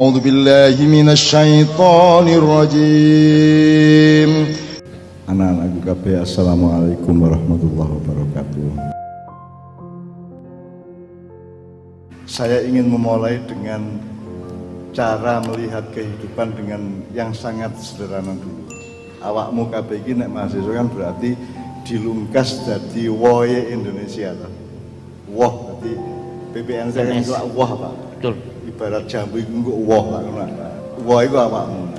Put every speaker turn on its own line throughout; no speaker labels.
أعوذ بالله من الشيطان الرجيم Anak-anakku kabeh Assalamualaikum warahmatullahi wabarakatuh Saya ingin memulai dengan cara melihat kehidupan dengan yang sangat sederhana dulu Awakmu kabeh ini nek mahasiswa kan berarti dilungkas jadi woye Indonesia loh. Woh berarti PPN saya kan itu woh Pak
Betul.
Ibarat jambu itu kok woh. Woh itu awakmu.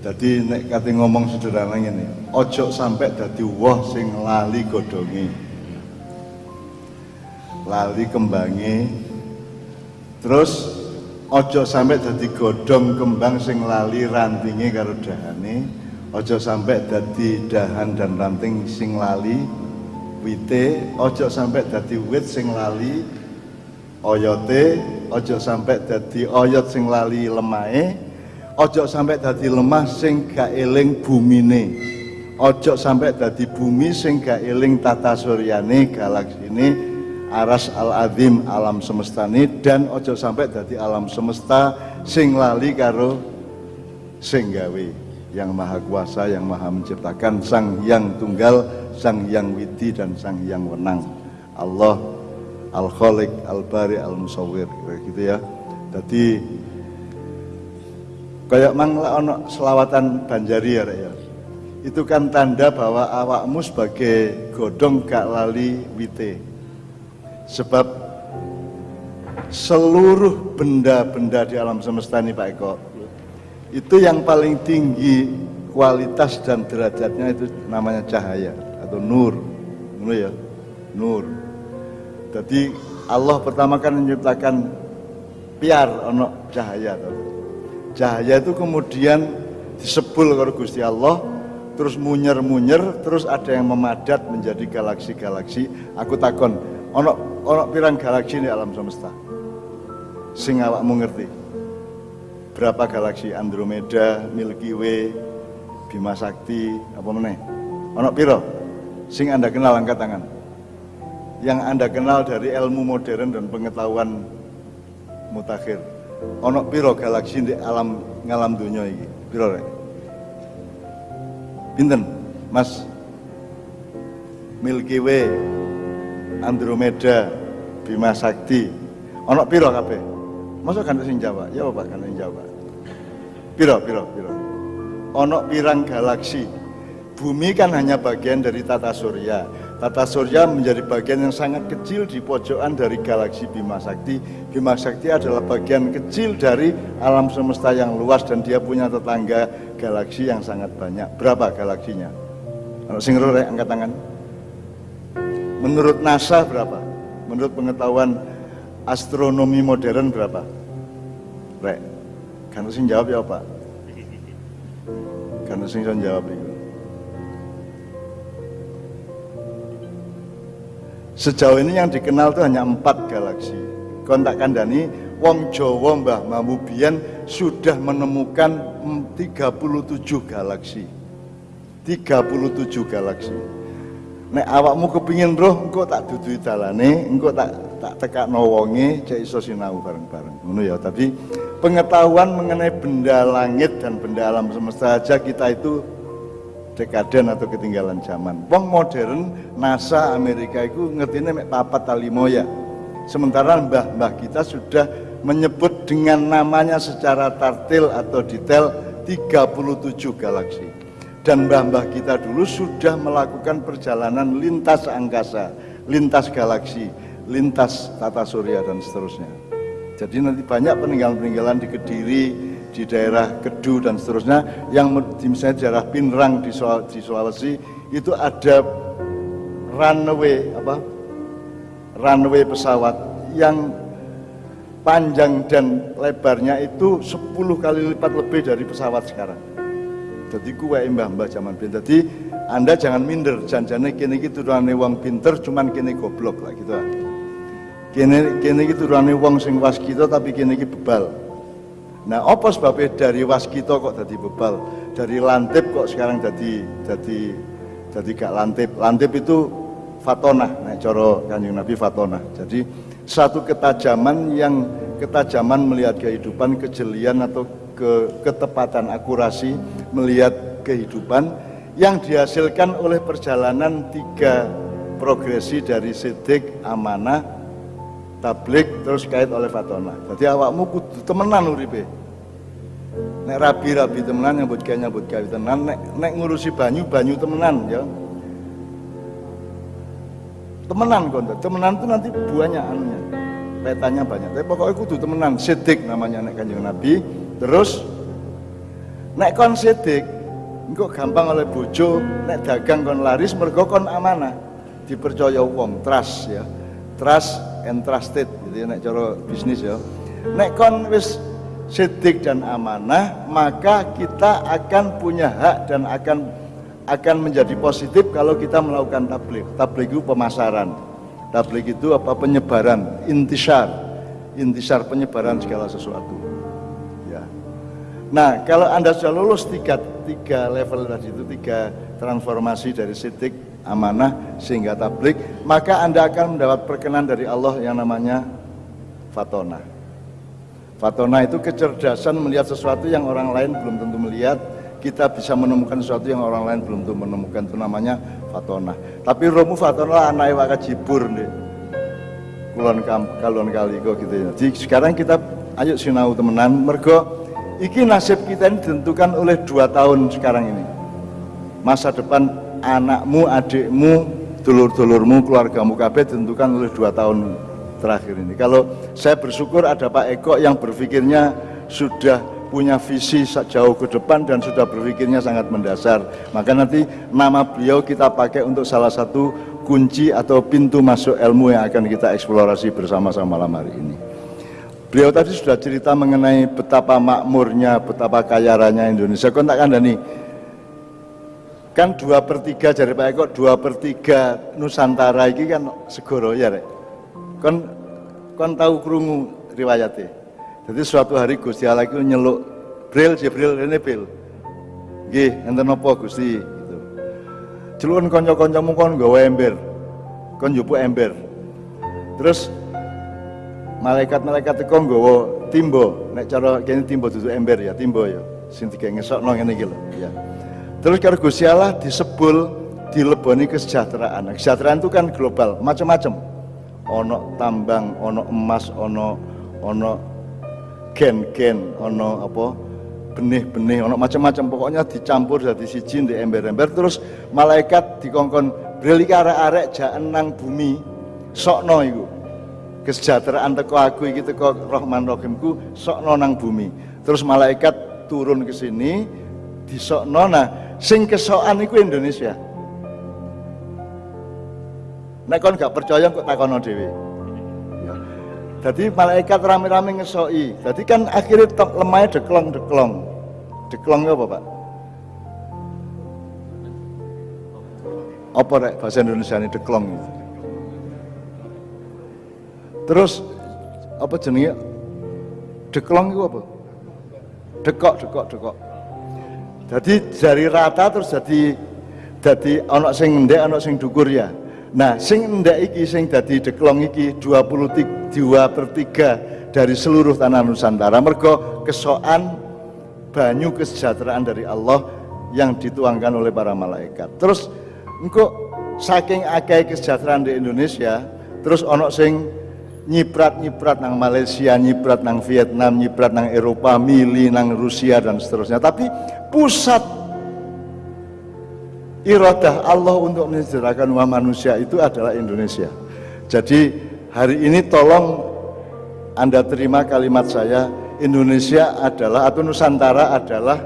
Jadi nek kate ngomong sederhana ngene, ojo sampai dadi woh sing lali godhonge. Lali kembange. Terus ojo sampai dadi godhong kembang sing lali rantinge karo dahane. Ojo sampai dadi dahan dan ranting sing lali wite, ojo sampai dadi wit sing lali oyote ojo sampai dadi oyot sing lali lemahe ojo sampai dadi lemah sing gak eling bumine. Ojo sampai dadi bumi sing gak eling tata suryane galaksine aras al azim alam semestane dan ojo sampai dadi alam semesta sing lali karo sing gawe. Yang maha kuasa yang maha menciptakan sang yang tunggal sang yang widi dan sang yang wenang. Allah al khaliq al bari al musawwir kira gitu ya. Jadi kayak mangla ono selawatan banjari ya ya. Itu kan tanda bahwa awakmu sebagai godong gak lali wite. Sebab seluruh benda-benda di alam semesta ini Pak Eko itu yang paling tinggi kualitas dan derajatnya itu namanya cahaya atau nur. Nur ya? Nur jadi Allah pertama kan menciptakan piar ono cahaya. Cahaya itu kemudian disebul kalau Gusti Allah terus munyer-munyer terus ada yang memadat menjadi galaksi-galaksi. Aku takon, ono ono pirang galaksi di alam semesta? Sing awakmu ngerti? Berapa galaksi? Andromeda, Milky Way, Bima Sakti, apa meneh? Ono piro? Sing Anda kenal angkat tangan yang Anda kenal dari ilmu modern dan pengetahuan mutakhir. Ono piro galaksi di alam ngalam dunia ini? Piro rek? Pinten, Mas? Milky Way, Andromeda, Bima Sakti. Ono piro kabeh? Masa kan sing Jawa? Ya apa kan sing Jawa? Piro, piro, piro. Ono pirang galaksi. Bumi kan hanya bagian dari tata surya Tata Surya menjadi bagian yang sangat kecil di pojokan dari galaksi Bima Sakti. Bima Sakti adalah bagian kecil dari alam semesta yang luas dan dia punya tetangga galaksi yang sangat banyak. Berapa galaksinya? Kalau sing rek angkat tangan. Menurut NASA berapa? Menurut pengetahuan astronomi modern berapa? Rek. Kan sing jawab ya, Pak? Kan sing jawab itu. Sejauh ini yang dikenal itu hanya empat galaksi. Kontak kandani, Wong Jowo Mbah Mamubian sudah menemukan 37 galaksi. 37 galaksi. Nek awakmu kepingin roh, engkau tak dudui dalane, engkau tak tak tekak wonge, cek iso sinau bareng-bareng. Ngono ya, tapi pengetahuan mengenai benda langit dan benda alam semesta aja kita itu dekaden atau ketinggalan zaman. Wong modern NASA Amerika itu ngertinya mek papat talimoya. Sementara mbah-mbah kita sudah menyebut dengan namanya secara tartil atau detail 37 galaksi. Dan mbah-mbah kita dulu sudah melakukan perjalanan lintas angkasa, lintas galaksi, lintas tata surya dan seterusnya. Jadi nanti banyak peninggalan-peninggalan di Kediri, di daerah Kedu dan seterusnya yang di misalnya daerah Pinrang di Sulawesi itu ada runway apa? Runway pesawat yang panjang dan lebarnya itu 10 kali lipat lebih dari pesawat sekarang. Jadi kue mbah-mbah zaman bin. Jadi anda jangan minder janjane kini gitu turane wong pinter cuman kini goblok lah gitu kini kini gitu turane wong sing waskita tapi kini bebal Nah, apa sebabnya dari waskito kok jadi bebal? Dari lantip kok sekarang jadi jadi jadi gak lantip. Lantip itu fatonah, nah coro kanjeng Nabi fatonah. Jadi satu ketajaman yang ketajaman melihat kehidupan, kejelian atau ke, ketepatan akurasi melihat kehidupan yang dihasilkan oleh perjalanan tiga progresi dari sidik, amanah, tablik, terus kait oleh fatona. Jadi awakmu kudu temenan uripe. Nek rabi-rabi temenan nyambut gawe nyambut gawe temenan, nek, nek ngurusi banyu banyu temenan ya. Temenan konten, temenan itu nanti buahnya anunya, petanya banyak. Tapi pokoknya kudu temenan, sidik namanya nek kanjeng Nabi. Terus nek kon sidik, engko gampang oleh bojo, nek dagang kon laris mergo kon amanah. Dipercaya wong, trust ya. Trust and trusted gitu ya nek cara bisnis ya. Nek kon wis sidik dan amanah, maka kita akan punya hak dan akan akan menjadi positif kalau kita melakukan tablik. Tablik itu pemasaran. Tablik itu apa? Penyebaran, intisar. Intisar penyebaran segala sesuatu. Ya. Nah, kalau Anda sudah lulus tiga, tiga level tadi itu, tiga transformasi dari sidik, amanah, sehingga tablik, maka Anda akan mendapat perkenan dari Allah yang namanya fatona. Fatona itu kecerdasan melihat sesuatu yang orang lain belum tentu melihat, kita bisa menemukan sesuatu yang orang lain belum tentu menemukan itu namanya fatona. Tapi romu fatona anak waka jibur nih. Kulon kam, kalon kali kok gitu ya. Jadi sekarang kita ayo sinau temenan mergo iki nasib kita ini ditentukan oleh dua tahun sekarang ini. Masa depan anakmu, adikmu, dulur-dulurmu, keluargamu kabeh ditentukan oleh dua tahun terakhir ini. Kalau saya bersyukur ada Pak Eko yang berpikirnya sudah punya visi jauh ke depan dan sudah berpikirnya sangat mendasar. Maka nanti nama beliau kita pakai untuk salah satu kunci atau pintu masuk ilmu yang akan kita eksplorasi bersama-sama malam hari ini. Beliau tadi sudah cerita mengenai betapa makmurnya, betapa kaya raya Indonesia. Kau tak kandani, kan dua per tiga dari Pak Eko, dua per tiga Nusantara ini kan segoro ya rek. Kon, kon tahu kerungu riwayatnya. Jadi suatu hari Gusti Allah itu nyeluk Bril, Jibril, ini Bril. Nggih, enten napa Gusti gitu. Celukun kanca-kancamu kon nggawa ember. Kon njupuk ember. Terus malaikat-malaikat itu nggawa timbo. Nek cara kene timbo dudu ember ya, timbo ya. Sing digawe ngesokno ngene iki lho, ya. Terus karo Gusti Allah disebul dileboni kesejahteraan. Kesejahteraan itu kan global, macam-macam. Ono tambang, ono emas, ono ono gen-gen ono apa benih-benih ono macam-macam. Pokoknya dicampur jadi siji di ember-ember. Terus malaikat dikongkon iki arek-arek nang bumi. Sokno iku. Kesejahteraan teko aku iki teko Rahman Rahimku sokno nang bumi. Terus malaikat turun ke sini disokno. Nah sing kesokan iku Indonesia nek kon gak percaya kok takono dhewe jadi malaikat rame-rame ngesoi. Jadi kan akhirnya lemahnya deklong-deklong. Deklong apa Pak? Apa rek bahasa Indonesia ini deklong itu? Terus apa jenenge? Deklong itu apa? Dekok, dekok, dekok. Jadi dari rata terus jadi jadi anak sing ndek, anak sing dukur ya. Nah, sing ndek iki sing dadi deklong iki 23 per 3 dari seluruh tanah Nusantara mergo kesoan banyu kesejahteraan dari Allah yang dituangkan oleh para malaikat. Terus engko saking akeh kesejahteraan di Indonesia, terus ono sing nyiprat-nyiprat nang Malaysia, nyiprat nang Vietnam, nyiprat nang Eropa, mili nang Rusia dan seterusnya. Tapi pusat iradah Allah untuk mensejahterakan umat manusia itu adalah Indonesia. Jadi hari ini tolong Anda terima kalimat saya, Indonesia adalah atau Nusantara adalah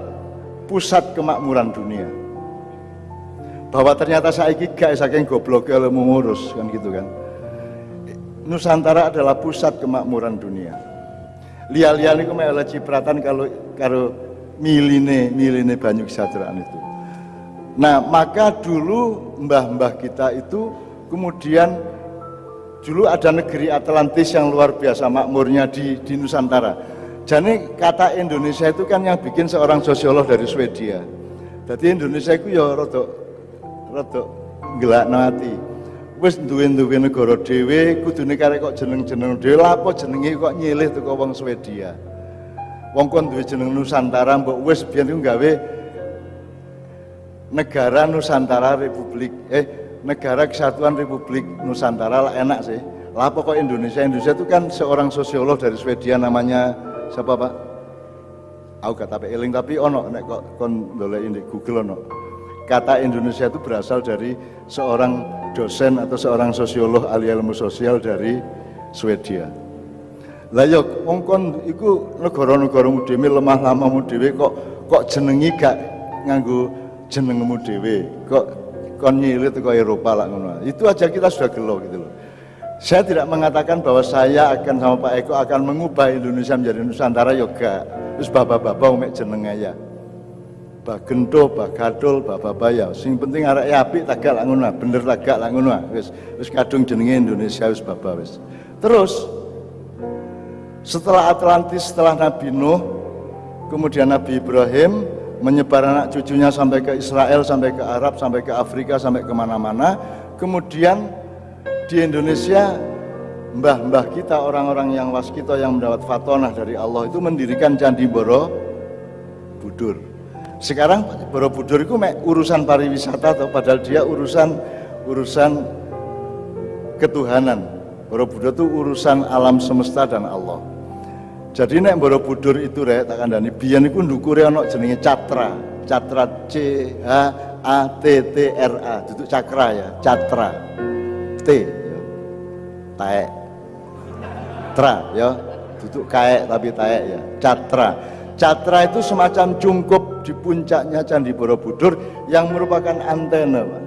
pusat kemakmuran dunia. Bahwa ternyata saya gak saking goblok kalau mengurus kan gitu kan. Nusantara adalah pusat kemakmuran dunia. Lia-lia ini ke mana cipratan kalau kalau miline miline banyak kesejahteraan itu. Nah, maka dulu mbah-mbah kita itu kemudian dulu ada negeri Atlantis yang luar biasa makmurnya di, di Nusantara. Jadi kata Indonesia itu kan yang bikin seorang sosiolog dari Swedia. Jadi Indonesia itu ya rada rada gelak nanti. Wis duwe-duwe negara dhewe kudune karek kok jeneng-jeneng dhewe. Lapo jenenge kok nyilih teko wong Swedia? Wong kon duwe jeneng Nusantara mbok wis biyen iku gawe negara Nusantara Republik eh negara kesatuan Republik Nusantara lah enak sih. Lah kok Indonesia? Indonesia itu kan seorang sosiolog dari Swedia namanya siapa Pak? Aku tapi eling tapi ono nek kok kon dolek Google ono. Kata Indonesia itu berasal dari seorang dosen atau seorang sosiolog ahli ilmu sosial dari Swedia. Lah ya wong iku negara-negaramu dhewe lemah lamamu dhewe kok kok jenengi gak nganggo jenengmu dhewe. Kok kon nyilir ke Eropa lah ngono. Itu aja kita sudah gelo gitu loh. Saya tidak mengatakan bahwa saya akan sama Pak Eko akan mengubah Indonesia menjadi Nusantara yoga. Terus bapak-bapak umek jeneng aja bah gento, bah gadul, bah babaya. Sing penting arek apik tagak lak ngono, bener tagak lak ngono. Wis wis kadung jenenge Indonesia wis baba wis. Terus setelah Atlantis, setelah Nabi Nuh, kemudian Nabi Ibrahim menyebar anak cucunya sampai ke Israel, sampai ke Arab, sampai ke Afrika, sampai ke mana-mana. Kemudian di Indonesia mbah-mbah kita, orang-orang yang waskita yang mendapat fatonah dari Allah itu mendirikan Candi Borobudur. Sekarang Borobudur itu urusan pariwisata atau padahal dia urusan urusan ketuhanan. Borobudur itu urusan alam semesta dan Allah. Jadi nek Borobudur itu rek tak kandani biyen iku ndukure ana jenenge Catra. Catra C H A T T R A. Duduk cakra ya, Catra. T ya. Taek. Tra ya. Duduk kaek tapi taek ya. Catra. Catra itu semacam cungkup di puncaknya Candi Borobudur yang merupakan antena, Pak.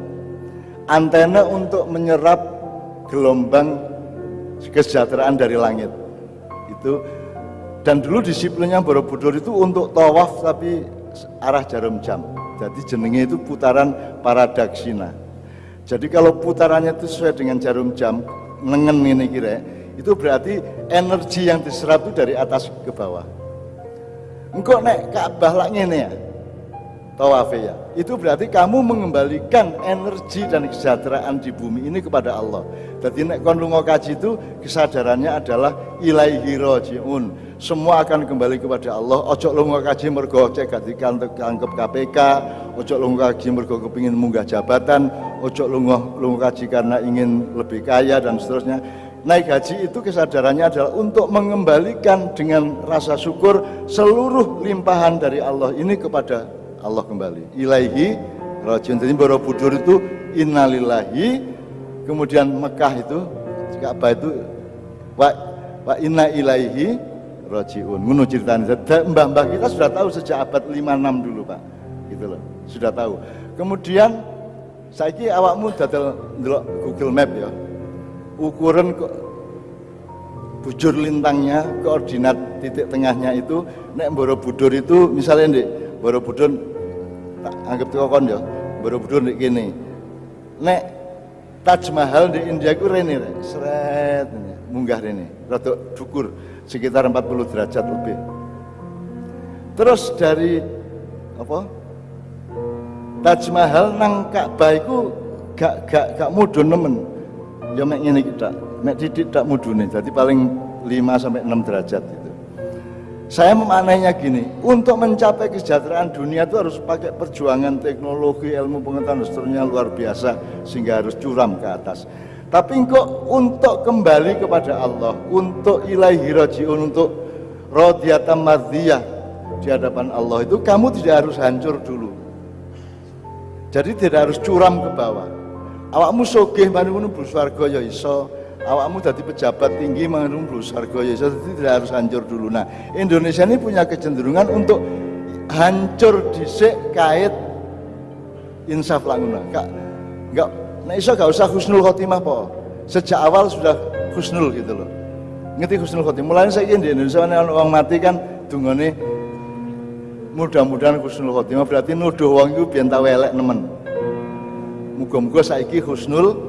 Antena untuk menyerap gelombang kesejahteraan dari langit. Itu dan dulu disiplinnya Borobudur itu untuk tawaf tapi arah jarum jam. Jadi jenenge itu putaran paradaksina. Jadi kalau putarannya itu sesuai dengan jarum jam, nengen ini kira, itu berarti energi yang diserap itu dari atas ke bawah. Engkau nek Ka'bah lah ngene ya. Tawaf ya. Itu berarti kamu mengembalikan energi dan kesejahteraan di bumi ini kepada Allah. Jadi nek kon lunga kaji itu kesadarannya adalah ilaihi rajiun. Semua akan kembali kepada Allah. Ojo lunga kaji mergo cek gak dikanggep KPK, ojo lunga kaji mergo kepingin munggah jabatan, ojo lunga lunga kaji karena ingin lebih kaya dan seterusnya naik haji itu kesadarannya adalah untuk mengembalikan dengan rasa syukur seluruh limpahan dari Allah ini kepada Allah kembali. Ilaihi rajin. Jadi Borobudur itu innalillahi kemudian Mekah itu Ka'bah itu wa wa inna ilaihi rajiun. Ngono ceritanya. Mbah-mbah kita sudah tahu sejak abad 56 dulu, Pak. Gitu loh. Sudah tahu. Kemudian saiki awakmu dadal ndelok Google Map ya ukuran bujur lintangnya, koordinat titik tengahnya itu nek Borobudur itu misalnya di Borobudur tak anggap tuh kon ya, Borobudur di gini. Nek Taj Mahal di India itu rene seret munggah rene, rada dukur sekitar 40 derajat lebih. Terus dari apa? Taj Mahal nang Ka'bah itu gak gak gak mudun nemen ya mek ngene kita mek titik tak mudune jadi paling 5 sampai 6 derajat saya memaknainya gini untuk mencapai kesejahteraan dunia itu harus pakai perjuangan teknologi ilmu pengetahuan seterusnya luar biasa sehingga harus curam ke atas. Tapi kok untuk kembali kepada Allah untuk ilahi rajiun untuk rodiyatan mardiyah di hadapan Allah itu kamu tidak harus hancur dulu. Jadi tidak harus curam ke bawah. Awakmu sogeh manunggu mlebu swarga ya iso awakmu jadi pejabat tinggi manunggu mlebu swarga ya iso jadi tidak harus hancur dulu. Nah Indonesia ini punya kecenderungan untuk hancur disik kait insaf languna. Kak enggak nah iso gak usah husnul khotimah po. Sejak awal sudah husnul gitu loh. Ngerti husnul khotimah? Mulai saya di Indonesia orang mati kan dungane mudah-mudahan husnul khotimah. Berarti nuduh wong itu biar tahu elek nemen. Muga-muga saiki husnul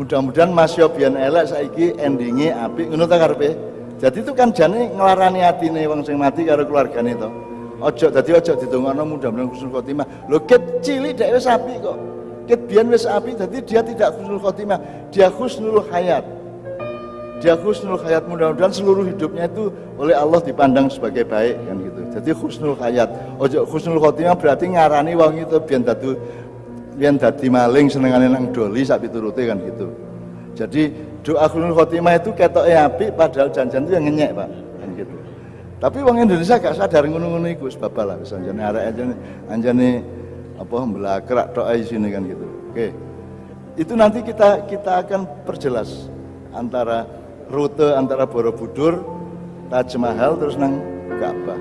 mudah-mudahan Mas Yobian elek saiki endingnya apik ngono ta karepe. Jadi itu kan jane nglarani atine wong sing mati karo keluargane to. Ojo dadi ojo didongakno mudah-mudahan husnul khotimah. Lho ket cilik dhek wis apik kok. ket biyen wis api jadi dia tidak husnul khotimah dia husnul hayat dia husnul hayat mudah-mudahan seluruh hidupnya itu oleh Allah dipandang sebagai baik kan gitu jadi husnul hayat ojo husnul khotimah berarti ngarani wong itu biar dadu biar dadi maling senengane nang doli sak piturute kan gitu. Jadi doa husnul khotimah itu ketok api padahal janjian itu yang ngenyek pak. Kan gitu. Tapi wong Indonesia gak sadar ngono-ngono iku sebab lah. Anjane arek anjane anjane apa belakrak tok sini kan gitu. Oke. Itu nanti kita kita akan perjelas antara rute antara Borobudur, Taj Mahal terus nang Ka'bah.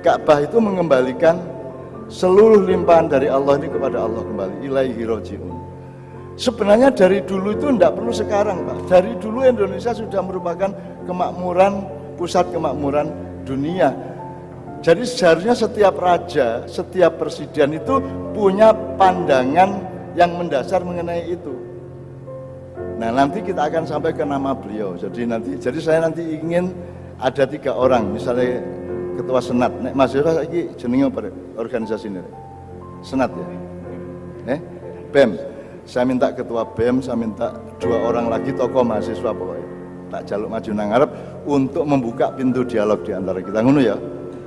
Ka'bah itu mengembalikan seluruh limpahan dari Allah ini kepada Allah kembali. Ilaihi roji'un. Sebenarnya dari dulu itu tidak perlu sekarang Pak. Dari dulu Indonesia sudah merupakan kemakmuran, pusat kemakmuran dunia. Jadi seharusnya setiap raja, setiap presiden itu punya pandangan yang mendasar mengenai itu. Nah nanti kita akan sampai ke nama beliau. Jadi nanti, jadi saya nanti ingin ada tiga orang, misalnya ketua senat. Nek Mas Yura lagi jenenge apa organisasi ini? Senat ya. Eh, BEM. Saya minta ketua BEM, saya minta dua orang lagi tokoh mahasiswa pokoknya. Tak jaluk maju nang Arab untuk membuka pintu dialog di antara kita ngono ya.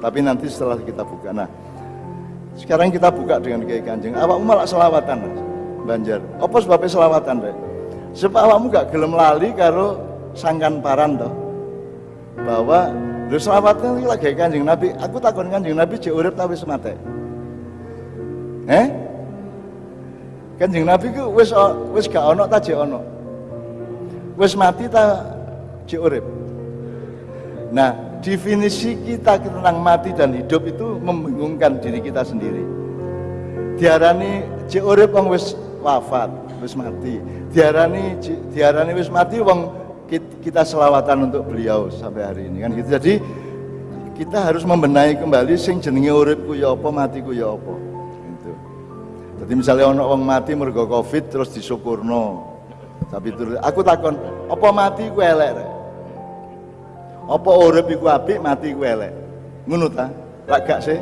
Tapi nanti setelah kita buka. Nah, sekarang kita buka dengan Kiai Kanjeng. Awak malah selawatan, Banjar. Apa sebabnya selawatan, Rek? Sebab awakmu gak gelem lali karo sangkan paran toh. Bahwa lu selawatnya iki lagi Kanjeng Nabi, aku takon Kanjeng Nabi cek urip ta wis mate. Eh? Kanjeng Nabi ku wis wis gak ono ta cek ono. Wis mati ta cek urip. Nah, definisi kita tentang mati dan hidup itu membingungkan diri kita sendiri. Diarani cek urip wong wis wafat, wis mati. Diarani diarani wis mati wong kita selawatan untuk beliau sampai hari ini kan gitu. Jadi kita harus membenahi kembali sing jenenge uripku ya apa matiku ya apa. Gitu. Jadi misalnya ono wong mati mergo Covid terus disyukurno. Tapi terus aku takon, apa mati ku elek rek? Apa urip iku apik, mati ku elek? Ngono ta? Lak gak sih?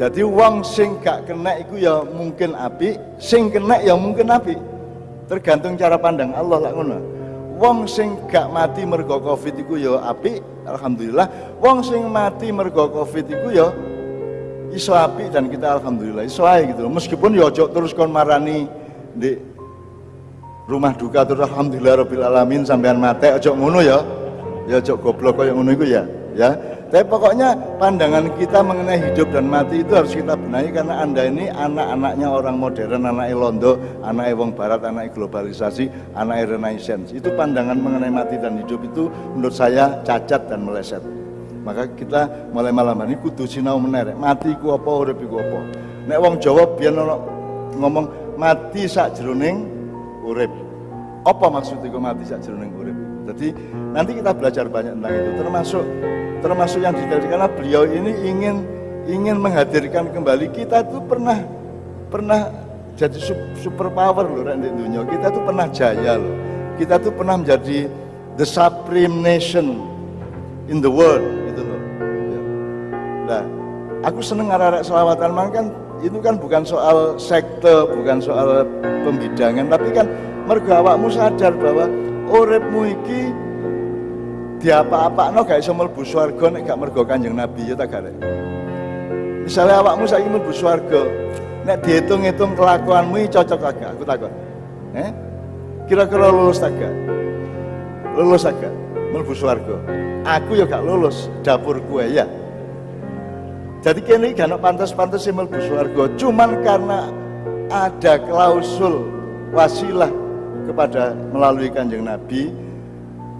Jadi wong sing gak kena iku ya mungkin api, sing kena ya mungkin api. Tergantung cara pandang Allah lah ngono. Wong sing gak mati mergo Covid iku ya api, alhamdulillah. Wong sing mati mergo Covid iku ya iso dan kita alhamdulillah iso ae gitu. Meskipun ya ojo terus kon marani di rumah duka terus alhamdulillah rabbil alamin sampean mate ojo ngono ya. Ya ojo goblok koyo ngono iku ya, ya. Tapi pokoknya pandangan kita mengenai hidup dan mati itu harus kita benahi karena Anda ini anak-anaknya orang modern, anak Londo, anak Wong Barat, anak globalisasi, anak renaissance. Itu pandangan mengenai mati dan hidup itu menurut saya cacat dan meleset. Maka kita mulai malam ini kudu sinau menerek. Mati ku apa, urip ku apa. Nek wong Jawa biar ngomong mati sak jeruning urip. Apa maksud itu mati sak jeruning urip? Jadi nanti kita belajar banyak tentang itu. Termasuk termasuk yang detail karena beliau ini ingin ingin menghadirkan kembali. Kita itu pernah pernah jadi super power loh di dunia. Kita tuh pernah jaya loh. Kita tuh pernah menjadi the supreme nation in the world gitu loh. Nah aku seneng arah selawatan. Kan itu kan bukan soal sekte bukan soal pembidangan. Tapi kan mergo awakmu sadar bahwa uripmu iki diapa-apa no gak iso mlebu swarga nek gak mergo Kanjeng Nabi ya tak gak Misalnya awakmu saiki mlebu swarga, nek dihitung-hitung kelakuanmu cocok agak aku takut. Eh? Kira-kira lulus tak gak? Lulus agak mlebu swarga. Aku ya gak lulus dapur kue ya. Jadi kini gak pantas-pantas sih mlebu swarga, cuman karena ada klausul wasilah kepada melalui Kanjeng Nabi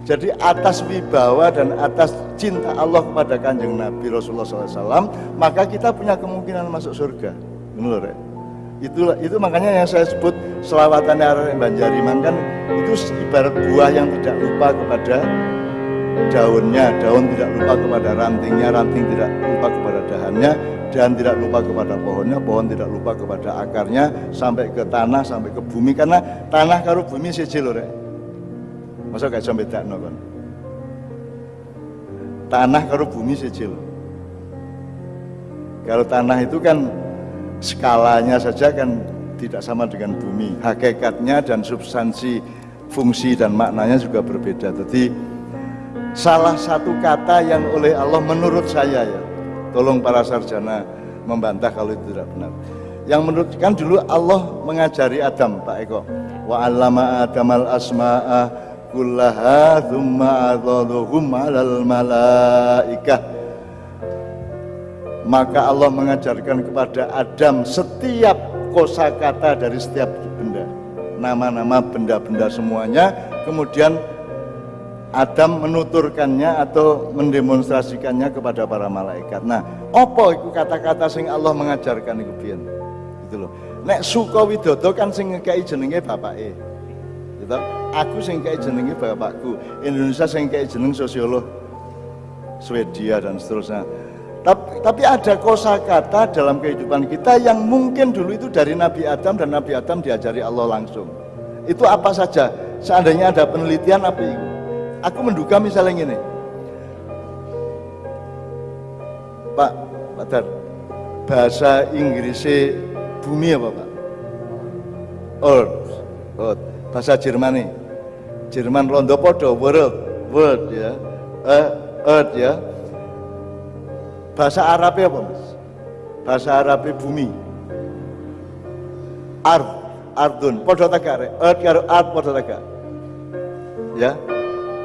jadi atas wibawa dan atas cinta Allah kepada kanjeng Nabi Rasulullah SAW, maka kita punya kemungkinan masuk surga. Menurut ya? Itulah, itu makanya yang saya sebut selawatan arah Banjariman kan itu ibarat buah yang tidak lupa kepada daunnya, daun tidak lupa kepada rantingnya, ranting tidak lupa kepada dahannya, dan tidak lupa kepada pohonnya, pohon tidak lupa kepada akarnya, sampai ke tanah, sampai ke bumi, karena tanah karo bumi sejil ya. Masa gak sampai tak kan? Tanah karo bumi sejil. Kalau tanah itu kan skalanya saja kan tidak sama dengan bumi. Hakikatnya dan substansi fungsi dan maknanya juga berbeda. Jadi salah satu kata yang oleh Allah menurut saya ya, tolong para sarjana membantah kalau itu tidak benar. Yang menurut kan dulu Allah mengajari Adam, Pak Eko. Wa 'allama Adamal asma'a kullaha thumma 'alal malaikah maka Allah mengajarkan kepada Adam setiap kosakata dari setiap benda nama-nama benda-benda semuanya kemudian Adam menuturkannya atau mendemonstrasikannya kepada para malaikat. Nah, apa itu kata-kata sing Allah mengajarkan itu pian? Gitu loh. Nek suka widodo kan sing ngekei jenenge bapake. Gitu. Aku sing ngekei jenenge bapakku. Indonesia sing ngekei jeneng sosiolog Swedia dan seterusnya. Tapi, tapi ada kosakata dalam kehidupan kita yang mungkin dulu itu dari Nabi Adam dan Nabi Adam diajari Allah langsung. Itu apa saja? Seandainya ada penelitian apa itu? Aku menduga misalnya ini. Pak, Pak bahasa Inggrisnya bumi apa Pak? Earth, Earth. Bahasa Jerman nih. Jerman rondo podo, world, world ya. Uh, earth ya Bahasa Arabnya apa mas? Bahasa Arabnya bumi. Ard, ardun, podo tegak, ard karo ard podo tegak. Ya,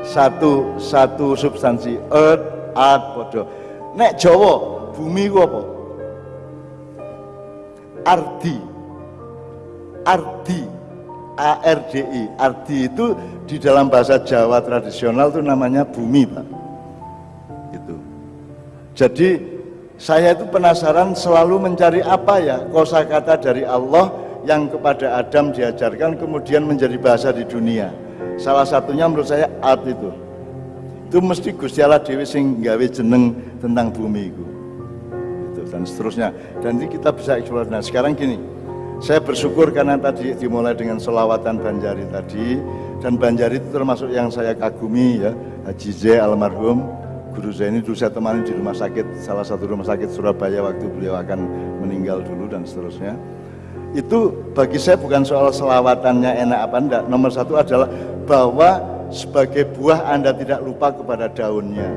satu satu substansi, ard, ard podo. Nek Jawa, bumi ku apa? Ardi, Ardi, I. Ardi itu di dalam bahasa Jawa tradisional itu namanya bumi, Pak. Jadi saya itu penasaran selalu mencari apa ya kosakata dari Allah yang kepada Adam diajarkan kemudian menjadi bahasa di dunia. Salah satunya menurut saya art itu. Itu mesti Gusti Allah Dewi sing gawe jeneng tentang bumi itu. itu dan seterusnya. Dan ini kita bisa eksplor. Nah sekarang gini, saya bersyukur karena tadi dimulai dengan selawatan Banjari tadi dan Banjari itu termasuk yang saya kagumi ya Haji Z almarhum guru saya ini dulu saya temani di rumah sakit, salah satu rumah sakit Surabaya waktu beliau akan meninggal dulu dan seterusnya. Itu bagi saya bukan soal selawatannya enak apa enggak. Nomor satu adalah bahwa sebagai buah Anda tidak lupa kepada daunnya.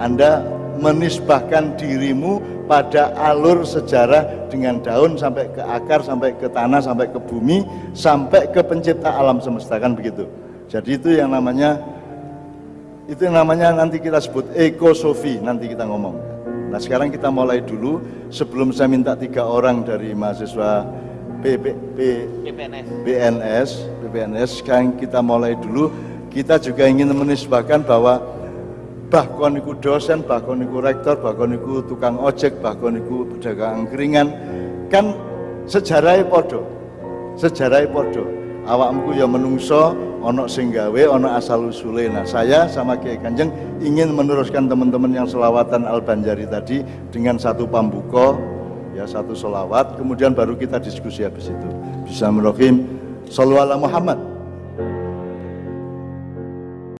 Anda menisbahkan dirimu pada alur sejarah dengan daun sampai ke akar, sampai ke tanah, sampai ke bumi, sampai ke pencipta alam semesta kan begitu. Jadi itu yang namanya itu namanya nanti kita sebut ekosofi nanti kita ngomong nah sekarang kita mulai dulu sebelum saya minta tiga orang dari mahasiswa P, PPNS BNS PPNS sekarang kita mulai dulu. Kita juga ingin menisbahkan bahwa bahkan itu dosen, bahkan itu rektor, bahkan itu tukang ojek, bahkan itu pedagang angkringan kan sejarahnya podo sejarahnya podo awakmu ya menungso ono sing gawe ono asal usule. Nah saya sama Kiai Kanjeng ingin meneruskan teman-teman yang selawatan Al Banjari tadi dengan satu pambuko ya satu selawat kemudian baru kita diskusi habis itu. Bisa merohim Sallallahu Muhammad